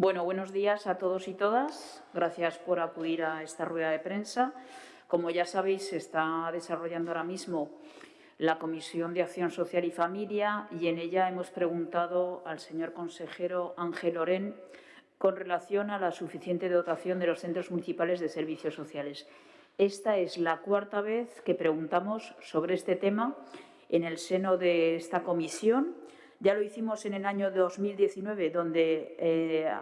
Bueno, buenos días a todos y todas. Gracias por acudir a esta rueda de prensa. Como ya sabéis, se está desarrollando ahora mismo la Comisión de Acción Social y Familia y en ella hemos preguntado al señor consejero Ángel Orén con relación a la suficiente dotación de los centros municipales de servicios sociales. Esta es la cuarta vez que preguntamos sobre este tema en el seno de esta comisión ya lo hicimos en el año 2019, donde eh,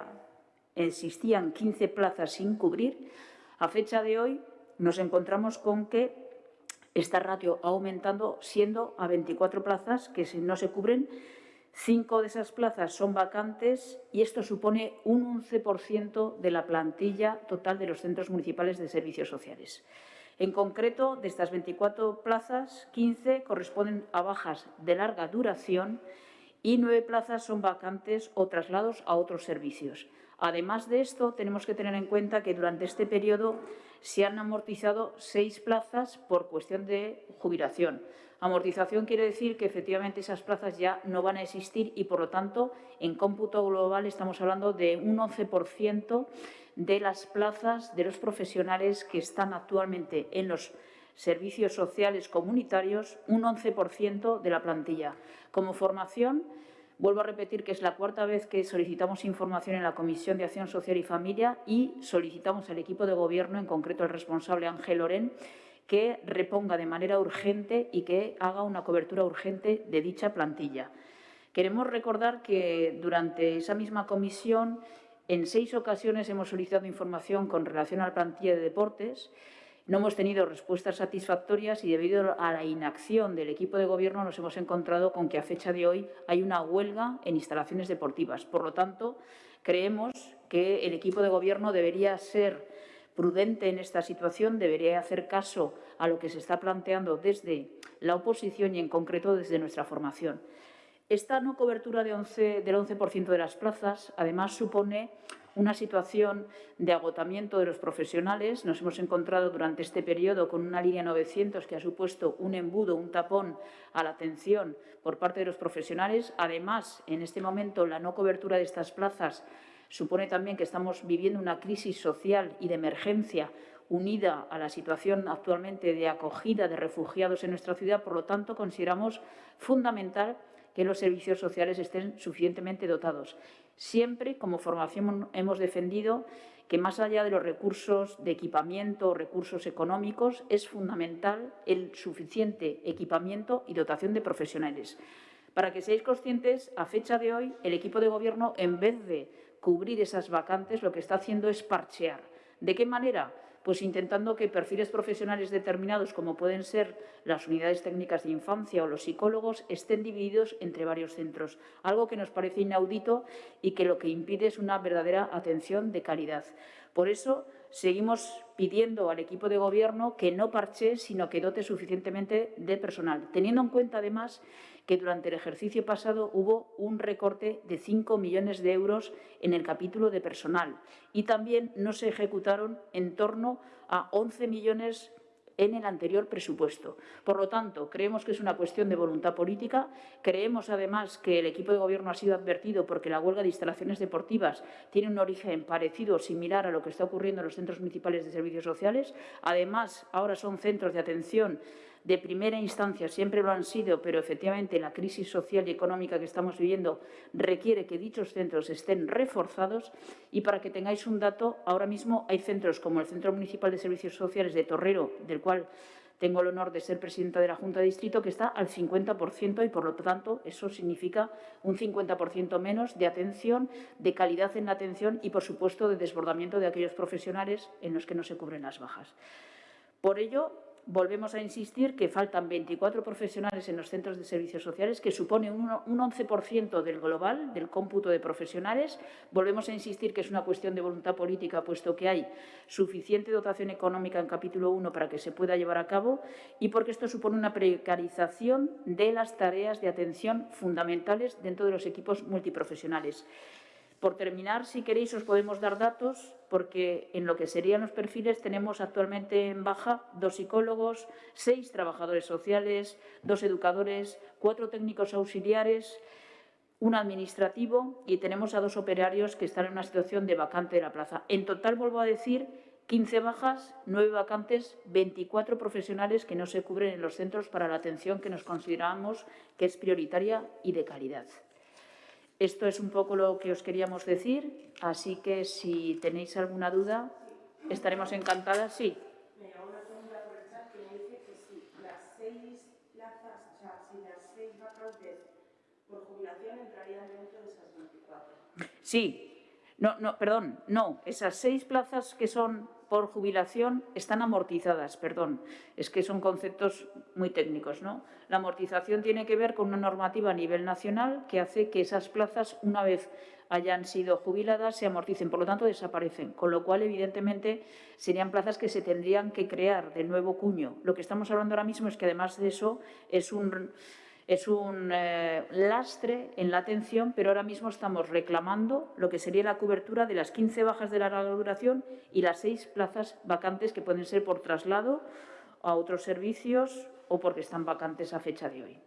existían 15 plazas sin cubrir. A fecha de hoy nos encontramos con que esta ratio ha aumentado, siendo a 24 plazas que no se cubren. Cinco de esas plazas son vacantes y esto supone un 11% de la plantilla total de los centros municipales de servicios sociales. En concreto, de estas 24 plazas, 15 corresponden a bajas de larga duración y nueve plazas son vacantes o traslados a otros servicios. Además de esto, tenemos que tener en cuenta que durante este periodo se han amortizado seis plazas por cuestión de jubilación. Amortización quiere decir que efectivamente esas plazas ya no van a existir y, por lo tanto, en cómputo global estamos hablando de un 11% de las plazas de los profesionales que están actualmente en los servicios sociales comunitarios, un 11% de la plantilla. Como formación, vuelvo a repetir que es la cuarta vez que solicitamos información en la Comisión de Acción Social y Familia y solicitamos al equipo de Gobierno, en concreto al responsable Ángel Loren, que reponga de manera urgente y que haga una cobertura urgente de dicha plantilla. Queremos recordar que durante esa misma comisión, en seis ocasiones hemos solicitado información con relación a la plantilla de deportes no hemos tenido respuestas satisfactorias y debido a la inacción del equipo de gobierno nos hemos encontrado con que a fecha de hoy hay una huelga en instalaciones deportivas. Por lo tanto, creemos que el equipo de gobierno debería ser prudente en esta situación, debería hacer caso a lo que se está planteando desde la oposición y en concreto desde nuestra formación. Esta no cobertura de 11, del 11% de las plazas, además, supone una situación de agotamiento de los profesionales. Nos hemos encontrado durante este periodo con una línea 900 que ha supuesto un embudo, un tapón a la atención por parte de los profesionales. Además, en este momento, la no cobertura de estas plazas supone también que estamos viviendo una crisis social y de emergencia unida a la situación actualmente de acogida de refugiados en nuestra ciudad. Por lo tanto, consideramos fundamental que los servicios sociales estén suficientemente dotados. Siempre, como formación, hemos defendido que más allá de los recursos de equipamiento o recursos económicos, es fundamental el suficiente equipamiento y dotación de profesionales. Para que seáis conscientes, a fecha de hoy, el equipo de gobierno, en vez de cubrir esas vacantes, lo que está haciendo es parchear. ¿De qué manera? Pues intentando que perfiles profesionales determinados, como pueden ser las unidades técnicas de infancia o los psicólogos, estén divididos entre varios centros, algo que nos parece inaudito y que lo que impide es una verdadera atención de calidad. Por eso, seguimos pidiendo al equipo de Gobierno que no parche, sino que dote suficientemente de personal, teniendo en cuenta, además, que durante el ejercicio pasado hubo un recorte de 5 millones de euros en el capítulo de personal. Y también no se ejecutaron en torno a 11 millones en el anterior presupuesto. Por lo tanto, creemos que es una cuestión de voluntad política. Creemos, además, que el equipo de Gobierno ha sido advertido porque la huelga de instalaciones deportivas tiene un origen parecido o similar a lo que está ocurriendo en los centros municipales de servicios sociales. Además, ahora son centros de atención de primera instancia, siempre lo han sido, pero efectivamente la crisis social y económica que estamos viviendo requiere que dichos centros estén reforzados y para que tengáis un dato, ahora mismo hay centros como el Centro Municipal de Servicios Sociales de Torrero, del cual tengo el honor de ser presidenta de la Junta de Distrito, que está al 50% y, por lo tanto, eso significa un 50% menos de atención, de calidad en la atención y, por supuesto, de desbordamiento de aquellos profesionales en los que no se cubren las bajas. Por ello, volvemos a insistir que faltan 24 profesionales en los centros de servicios sociales, que supone un 11% del global, del cómputo de profesionales. Volvemos a insistir que es una cuestión de voluntad política, puesto que hay suficiente dotación económica en capítulo 1 para que se pueda llevar a cabo y porque esto supone una precarización de las tareas de atención fundamentales dentro de los equipos multiprofesionales. Por terminar, si queréis, os podemos dar datos, porque en lo que serían los perfiles tenemos actualmente en baja dos psicólogos, seis trabajadores sociales, dos educadores, cuatro técnicos auxiliares, un administrativo y tenemos a dos operarios que están en una situación de vacante de la plaza. En total, vuelvo a decir, 15 bajas, 9 vacantes, 24 profesionales que no se cubren en los centros para la atención que nos consideramos que es prioritaria y de calidad. Esto es un poco lo que os queríamos decir, así que si tenéis alguna duda, estaremos encantadas. Sí. Me llegó una pregunta por el chat que me dice que si las seis plazas, o sea, si las seis vacantes por jubilación entrarían dentro de esas 24. Sí. No, no, perdón, no. Esas seis plazas que son por jubilación están amortizadas, perdón. Es que son conceptos muy técnicos, ¿no? La amortización tiene que ver con una normativa a nivel nacional que hace que esas plazas, una vez hayan sido jubiladas, se amorticen, por lo tanto desaparecen. Con lo cual, evidentemente, serían plazas que se tendrían que crear de nuevo cuño. Lo que estamos hablando ahora mismo es que, además de eso, es un es un eh, lastre en la atención, pero ahora mismo estamos reclamando lo que sería la cobertura de las 15 bajas de larga duración y las seis plazas vacantes que pueden ser por traslado a otros servicios o porque están vacantes a fecha de hoy.